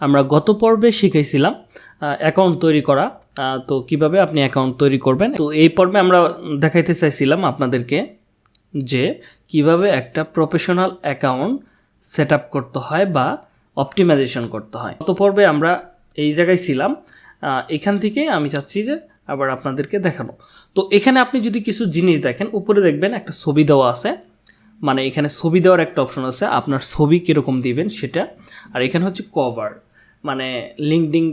আমরা গত পর্বে শিখেছিলাম অ্যাকাউন্ট তৈরি করা। তো কীভাবে আপনি অ্যাকাউন্ট তৈরি করবেন? তো এই পর্বে আমরা দেখাইতে চাইছিলাম আপনাদেরকে যে কীভাবে একটা প্রফেশনাল অ্যাকাউন্ট সেট করতে হয় বা অপটিমাইজেশন করতে হয়। গত পর্বে আমরা এই জায়গায় ছিলাম এখান থেকে আমি চাচ্ছি যে আবার আপনাদেরকে দেখানো। তো এখানে আপনি যদি কিছু জিনিস দেখেন, উপরে দেখবেন একটা ছবি দেওয়া আছে। মানে এখানে ছবি দেওয়ার একটা অপশন আছে, আপনার ছবি কীরকম দিবেন সেটা। আর এখানে হচ্ছে কভার মানে লিঙ্কডিং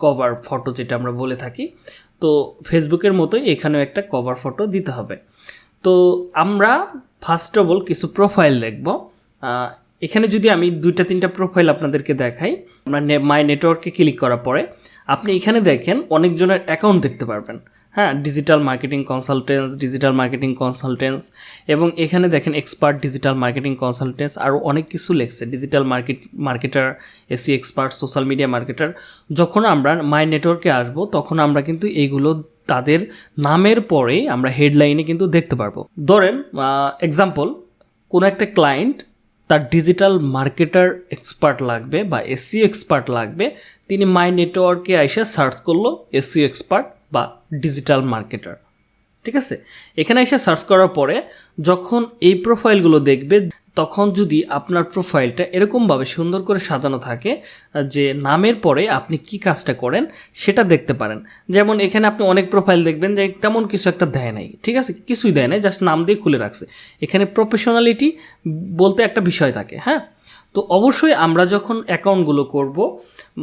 কভার ফটো যেটা আমরা বলে থাকি, তো ফেসবুকের মতোই এখানেও একটা কভার ফটো দিতে হবে। তো আমরা ফার্স্ট অফ অল কিছু প্রোফাইল দেখব। এখানে যদি আমি দুইটা, তিনটা প্রোফাইল আপনাদেরকে দেখাই, আমরা মাই নেটওয়ার্কে ক্লিক করার পরে আপনি এখানে দেখেন অনেকজনের অ্যাকাউন্ট দেখতে পারবেন। হ্যাঁ digital marketing consultants digital marketing consultants এবং এখানে দেখেন এক্সপার্ট ডিজিটাল মার্কেটিং কনসালটেন্স আরও অনেক কিছু লেখছে। Digital market marketer SEO expert social media marketer যখন আমরা মাই নেটওয়ার্কে আসব, তখন আমরা কিন্তু এইগুলো তাদের নামের পরে আমরা হেডলাইনে কিন্তু দেখতে পারব। ধরেন এক্সাম্পল কোনো একটা ক্লায়েন্ট তার ডিজিটাল মার্কেটার এক্সপার্ট লাগবে বা এসিও এক্সপার্ট লাগবে, তিনি মাই নেটওয়ার্কে এসে সার্চ করল এসিও এক্সপার্ট বা ডিজিটাল মার্কেটার ঠিক আছে? এখানে এসে সার্চ করার পরে যখন এই প্রোফাইলগুলো দেখবে, তখন যদি আপনার প্রোফাইলটা এরকমভাবে সুন্দর করে সাজানো থাকে, যে নামের পরে আপনি কি কাজটা করেন, সেটা দেখতে পারেন। যেমন এখানে আপনি অনেক প্রোফাইল দেখবেন যে তেমন কিছু একটা দেয় নাই। ঠিক আছে? কিছুই দেয় নাই জাস্ট নাম দিয়ে খুলে রাখছে। এখানে প্রফেশনালিটি বলতে একটা বিষয় থাকে হ্যাঁ? তো অবশ্যই আমরা যখন অ্যাকাউন্টগুলো করব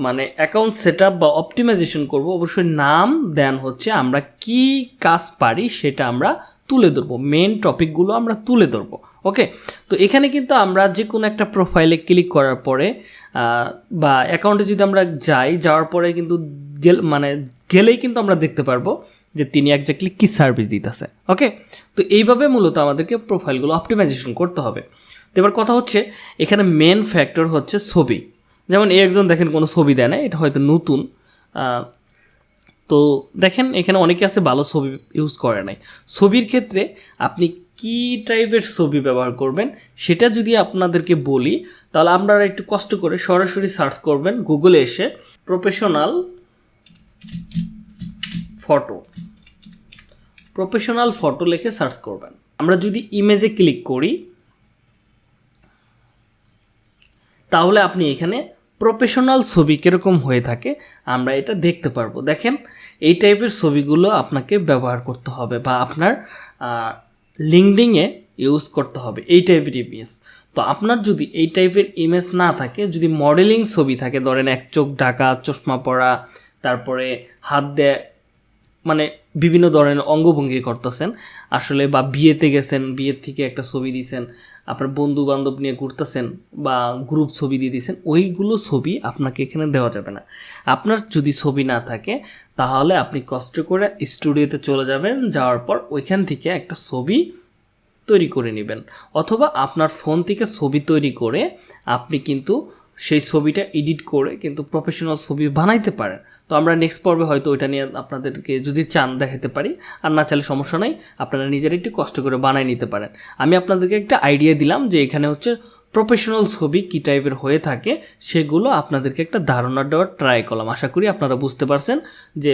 মানে অ্যাকাউন্ট সেট বা অপটিমাইজেশন করব, অবশ্যই নাম দেন হচ্ছে আমরা কি কাজ পারি সেটা আমরা তুলে ধরবো। মেন টপিকগুলো আমরা তুলে ধরবো ওকে তো এখানে কিন্তু আমরা যে কোনো একটা প্রোফাইলে ক্লিক করার পরে বা অ্যাকাউন্টে যদি আমরা যাই, যাওয়ার পরে কিন্তু গেল মানে গেলেই কিন্তু আমরা দেখতে পারব যে তিনি একজাক্টলি কী সার্ভিস দিতেছে ওকে তো এইভাবে মূলত আমাদেরকে প্রোফাইলগুলো অপটিমাইজেশন করতে হবে। এবার কথা হচ্ছে, এখানে মেন ফ্যাক্টর হচ্ছে ছবি। যেমন এই একজন দেখেন কোনো ছবি দেয় না, এটা হয়তো নতুন। তো দেখেন এখানে অনেকে আছে ভালো ছবি ইউজ করে নাই। ছবির ক্ষেত্রে আপনি কি টাইপের ছবি ব্যবহার করবেন, সেটা যদি আপনাদেরকে বলি, তাহলে আপনারা একটু কষ্ট করে সরাসরি সার্চ করবেন গুগলে এসে প্রফেশনাল ফটো প্রফেশনাল ফটো লিখে সার্চ করবেন। আমরা যদি ইমেজে ক্লিক করি তাহলে আপনি এখানে প্রফেশনাল ছবি কীরকম হয়ে থাকে আমরা এটা দেখতে পারব। দেখেন, এই টাইপের ছবিগুলো আপনাকে ব্যবহার করতে হবে বা আপনার লিঙ্কডিংয়ে ইউজ করতে হবে এই টাইপের ইমেজ তো আপনার যদি এই টাইপের ইমেজ না থাকে, যদি মডেলিং ছবি থাকে, ধরেন এক চোখ ঢাকা, চশমা পরা, তারপরে হাত দেয় মানে বিভিন্ন ধরনের অঙ্গভঙ্গি করতেছেন, আসলে বা বিয়েতে গেছেন, বিয়ের থেকে একটা ছবি দিয়েছেন আপনার বন্ধু বান্ধব নিয়ে ঘুরতেছেন বা গ্রুপ ছবি দিয়ে দিয়েছেন, ওইগুলো ছবি আপনাকে এখানে দেওয়া যাবে না। আপনার যদি ছবি না থাকে, তাহলে আপনি কষ্ট করে স্টুডিওতে চলে যাবেন, যাওয়ার পর ওইখান থেকে একটা ছবি তৈরি করে নেবেন। অথবা আপনার ফোন থেকে ছবি তৈরি করে আপনি কিন্তু সেই ছবিটা এডিট করে কিন্তু প্রফেশনাল ছবি বানাইতে পারেন। তো আমরা নেক্সট পর্বে হয়তো ওইটা নিয়ে আপনাদেরকে যদি চান দেখাতে পারি, আর না চাইলে সমস্যা নাই, আপনারা নিজেরা একটু কষ্ট করে বানাই নিতে পারেন। আমি আপনাদেরকে একটা আইডিয়া দিলাম যে এখানে হচ্ছে প্রফেশনাল ছবি কী টাইপের হয়ে থাকে, সেগুলো আপনাদেরকে একটা ধারণা দেওয়ার ট্রাই করলাম। আশা করি আপনারা বুঝতে পারছেন যে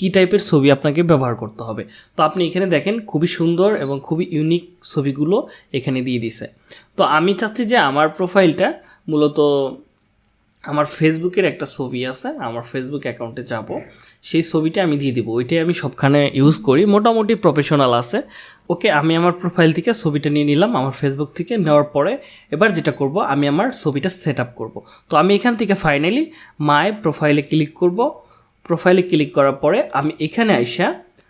কী টাইপের ছবি আপনাকে ব্যবহার করতে হবে। তো আপনি এখানে দেখেন খুবই সুন্দর এবং খুবই ইউনিক ছবিগুলো এখানে দিয়ে দিছে। তো আমি চাচ্ছি যে আমার প্রোফাইলটা মূলত আমার ফেসবুকের একটা ছবি আছে, আমার ফেসবুক অ্যাকাউন্টে যাব। সেই ছবিটা আমি দিয়ে দিব। ওইটাই আমি সবখানে ইউজ করি। মোটামুটি প্রফেশনাল আছে। ওকে, আমি আমার প্রোফাইল থেকে ছবিটা নিয়ে নিলাম, আমার ফেসবুক থেকে নেওয়ার পরে এবার যেটা করব, আমি আমার ছবিটা সেট আপ করব। তো আমি এখান থেকে ফাইনালি মাই প্রোফাইলে ক্লিক করব। প্রোফাইলে ক্লিক করার পরে আমি এখানে আইসা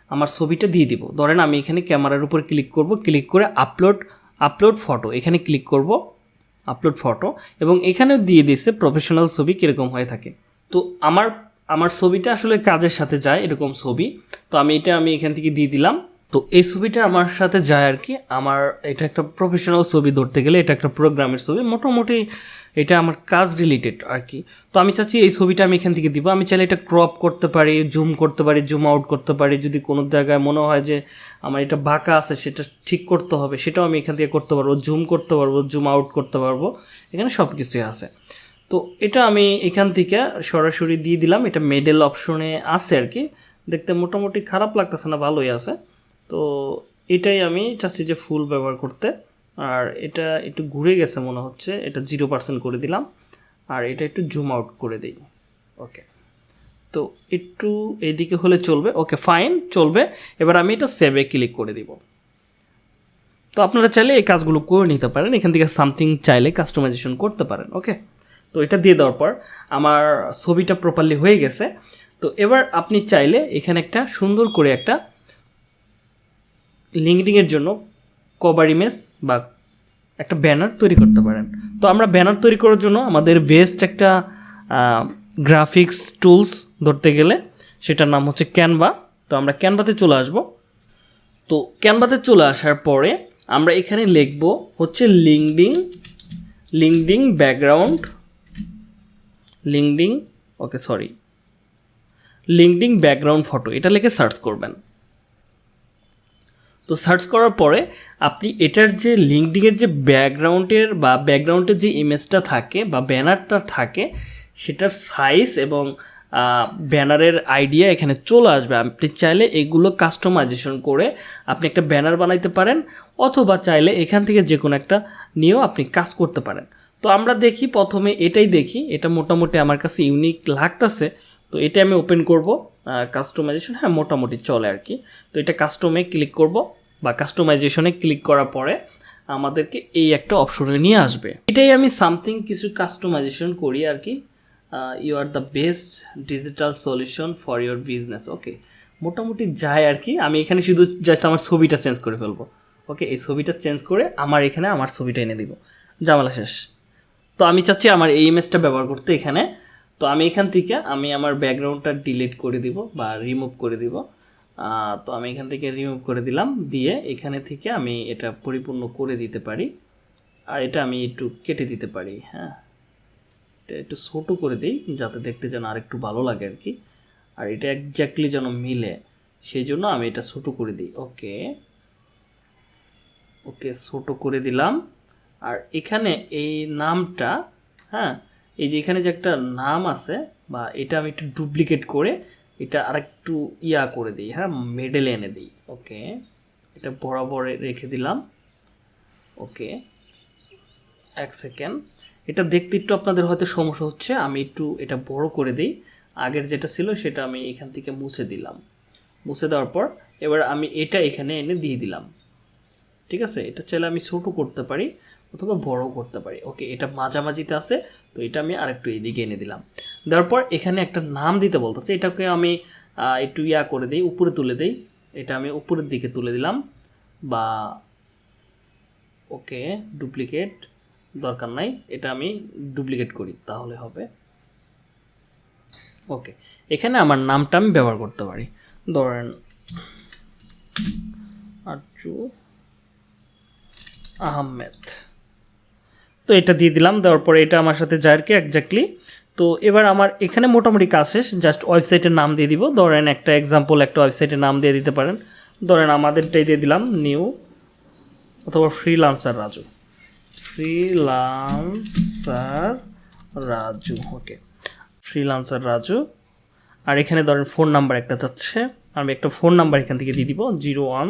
আমার ছবিটা দিয়ে দিব। ধরেন আমি এখানে ক্যামেরার উপর ক্লিক করব। ক্লিক করে আপলোড আপলোড ফটো এখানে ক্লিক করব। আপলোড ফটো এবং এখানেও দিয়ে দিছে প্রফেশনাল ছবি কীরকম হয়ে থাকে। তো আমার আমার ছবিটা আসলে কাজের সাথে যায় এরকম ছবি। তো আমি এটা আমি এখান থেকে দিয়ে দিলাম। তো এই ছবিটা আমার সাথে যায় আর কি। আমার এটা একটা প্রফেশনাল ছবি ধরতে গেলে এটা একটা প্রোগ্রামের ছবি। মোটামুটি এটা আমার কাজ রিলেটেড আর কি। তো আমি চাচ্ছি এই ছবিটা আমি এখান থেকে দিব। আমি চাইলে এটা ক্রপ করতে পারি জুম করতে পারি জুম আউট করতে পারি। যদি কোনো জায়গায় মনে হয় যে আমার এটা বাঁকা আছে, সেটা ঠিক করতে হবে, সেটাও আমি এখান থেকে করতে পারব। জুম করতে পারব জুম আউট করতে পারব। এখানে সব কিছুই আছে। তো এটা আমি এখান থেকে সরাসরি দিয়ে দিলাম। এটা মেডেল অপশনে আছে আর কি। দেখতে মোটামুটি খারাপ লাগতেছে না, ভালোই আছে। তো এটাই আমি চাচ্ছি যে ফুল ব্যবহার করতে। আর এটা একটু ঘুরে গেছে মনে হচ্ছে, এটা জিরো পার্সেন্ট করে দিলাম। আর এটা একটু জুম আউট করে দিই। ওকে। তো একটু এইদিকে হলে চলবে। ওকে, ফাইন, চলবে। এবার আমি এটা সেভে ক্লিক করে দিব। তো আপনারা চাইলে এই কাজগুলো করে নিতে পারেন। এখান থেকে সামথিং চাইলে কাস্টমাইজেশন করতে পারেন। ওকে। তো এটা দিয়ে দেওয়ার পর আমার ছবিটা প্রপারলি হয়ে গেছে। তো এবার আপনি চাইলে এখানে একটা সুন্দর করে একটা লিঙ্কডিংয়ের জন্য কভার ইমেজ বা একটা ব্যানার তৈরি করতে পারেন। তো আমরা ব্যানার তৈরি করার জন্য আমাদের বেস্ট একটা গ্রাফিক্স টুলস ধরতে গেলে সেটার নাম হচ্ছে ক্যানভা তো আমরা ক্যানভাতে চলে আসব। তো ক্যানভাতে চলে আসার পরে আমরা এখানে লিখব হচ্ছে LinkedIn LinkedIn background LinkedIn okay sorry LinkedIn background photo এটা লিখে সার্চ করবেন। তো সার্চ করার পরে আপনি এটার যে লিঙ্কডিংয়ের যে ব্যাকগ্রাউন্ডের বা ব্যাকগ্রাউন্ডের যে ইমেজটা থাকে বা ব্যানারটা থাকে, সেটার সাইজ এবং ব্যানারের আইডিয়া এখানে চলে আসবে। আপনি চাইলে এগুলো কাস্টমাইজেশন করে আপনি একটা ব্যানার বানাইতে পারেন অথবা চাইলে এখান থেকে যে কোনো একটা নিয়েও আপনি কাজ করতে পারেন। তো আমরা দেখি, প্রথমে এটাই দেখি। এটা মোটামুটি আমার কাছে ইউনিক লাগতেছে। তো এটা আমি ওপেন করব। কাস্টমাইজেশন হ্যাঁ মোটামুটি চলে আর কি। তো এটা কাস্টমে ক্লিক করব। বা কাস্টমাইজেশনে ক্লিক করার পরে আমাদেরকে এই একটা অপশনে নিয়ে আসবে। এটাই আমি সামথিং কিছু কাস্টমাইজেশন করি আর কি। You are the best digital solution for your business okay মোটামুটি যায় আর কি। আমি এখানে শুধু জাস্ট আমার ছবিটা চেঞ্জ করে ফেলব ওকে এই ছবিটা চেঞ্জ করে আমার এখানে আমার ছবিটা এনে দিব। জামালা শেষ। তো আমি চাচ্ছি আমার এই ইমেজটা ব্যবহার করতে এখানে। তো আমি এখান থেকে আমি আমার ব্যাকগ্রাউন্ডটা ডিলিট করে দিব বা রিমুভ করে দিব। তো আমি এখান থেকে রিমুভ করে দিলাম। দিয়ে এখানে থেকে আমি এটা পরিপূর্ণ করে দিতে পারি। আর এটা আমি একটু কেটে দিতে পারি হ্যাঁ। এটা একটু ছোটো করে দিই, যাতে দেখতে যেন আর একটু ভালো লাগে আর কি। আর এটা একজ্যাক্টলি যেন মিলে, সেই জন্য আমি এটা ছোটো করে দিই। ওকে। ওকে, ছোটো করে দিলাম। আর এখানে এই নামটা হ্যাঁ এই যে এখানে যে একটা নাম আছে, বা এটা আমি একটু ডুপ্লিকেট করে এটা আরেকটু ইয়া করে দিই হ্যাঁ মেডেলে এনে দিই ওকে এটা বরাবর রেখে দিলাম ওকে এক সেকেন্ড এটা দেখতে একটু আপনাদের হয়তো সমস্যা হচ্ছে, আমি একটু এটা বড় করে দিই। আগের যেটা ছিল সেটা আমি এখান থেকে মুছে দিলাম। মুছে দেওয়ার পর এবার আমি এটা এখানে এনে দিয়ে দিলাম। ঠিক আছে? এটা চাইলে আমি ছোটো করতে পারি, অথবা বড় করতে পারি। ওকে এটা মাঝামাঝিতে আছে, তো এটা আমি আরেকটু এইদিকে এনে দিলাম। দেওয়ার পর এখানে একটা নাম দিতে বলতেছে। এটাকে আমি একটু ইয়া করে দিই, উপরে তুলে দিই। এটা আমি উপরের দিকে তুলে দিলাম। বা, ওকে, ডুপ্লিকেট দরকার নাই। এটা আমি ডুপ্লিকেট করি, তাহলে হবে। ওকে, এখানে আমার নামটা আমি ব্যবহার করতে পারি। ধরেন, আরজু আহমেদ। তো এটা দিয়ে দিলাম, দেওয়ার পরে এটা আমার সাথে যায় আর কি একজাক্টলি তো এবার আমার এখানে মোটামুটি কাজ শেষ জাস্ট ওয়েবসাইটের নাম দিয়ে দিব। ধরেন একটা এক্সাম্পল একটা ওয়েবসাইটের নাম দিয়ে দিতে পারেন। ধরেন আমাদেরটাই দিয়ে দিলাম নিউ অথবা freelancer Raju. Freelancer Raju okay freelancer Raju. আর এখানে ধরেন ফোন নাম্বার একটা যাচ্ছে। আমি একটা ফোন নাম্বার এখান থেকে দিয়ে দিব zero one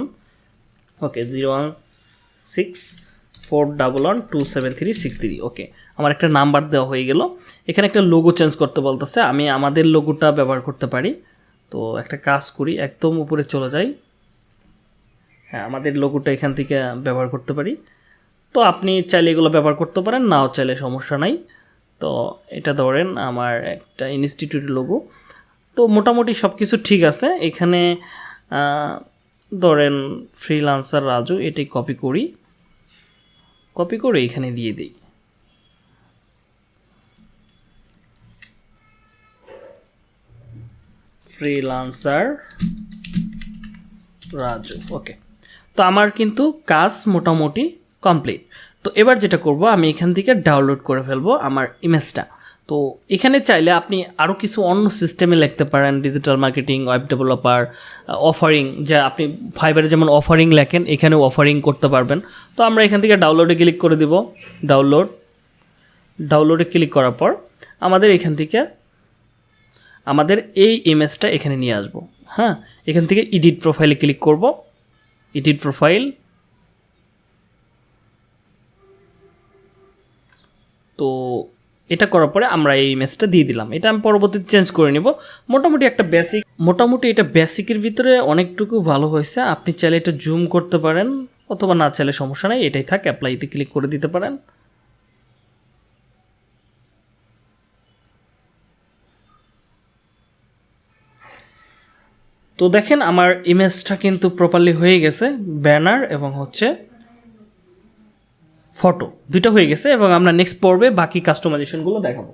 okay zero one six four double one two seven three six three okay আমার একটা নাম্বার দেওয়া হয়ে গেল। এখানে একটা লোগো চেঞ্জ করতে বলতেছে। আমি আমাদের লোগোটা ব্যবহার করতে পারি। তো একটা কাজ করি, একদম উপরে চলে যাই। হ্যাঁ আমাদের লোগোটা এখান থেকে ব্যবহার করতে পারি। তো আপনি চাইলে এগুলো ব্যবহার করতে পারেন, নাও চাইলে সমস্যা নাই। তো এটা ধরেন আমার একটা ইনস্টিটিউটের লোগো তো মোটামুটি সব কিছু ঠিক আছে। এখানে ধরেন ফ্রিলান্সার রাজু, এটাই কপি করি। কপি করে এখানে দিয়ে দিই। ফ্রিলান্সার রাজু ওকে তো আমার কিন্তু কাজ মোটামুটি কমপ্লিট তো এবার যেটা করব, আমি এখান থেকে ডাউনলোড করে ফেলব আমার ইমেজটা তো এখানে চাইলে আপনি আরও কিছু অন্য সিস্টেমে লিখতে পারেন digital marketing web developer offering যা আপনি ফাইবারে যেমন অফারিং লেখেন, এখানেও অফারিং করতে পারবেন। তো আমরা এখান থেকে ডাউনলোডে ক্লিক করে দিব। ডাউনলোড ডাউনলোডে ক্লিক করার পর আমাদের এখান থেকে, আমাদের এই ইমেজটা এখানে নিয়ে আসব। হ্যাঁ এখান থেকে এডিট প্রোফাইলে ক্লিক করব। এডিট প্রোফাইল তো এটা করার পরে আমরা এই ইমেজটা দিয়ে দিলাম। এটা আমি পরবর্তীতে চেঞ্জ করে নিব। মোটামুটি একটা বেসিক মোটামুটি এটা বেসিকের ভিতরে অনেকটুকু ভালো হয়েছে। আপনি চাইলে এটা জুম করতে পারেন, অথবা না চাইলে সমস্যা নেই, এটাই থাক অ্যাপ্লাইতে ক্লিক করে দিতে পারেন। তো দেখেন, আমার ইমেজটা কিন্তু প্রপারলি হয়ে গেছে ব্যানার এবং হচ্ছে ফটো দুটো হয়ে গেছে এবং আমরা নেক্সট পর্বে বাকি কাস্টমাইজেশনগুলো দেখাবো।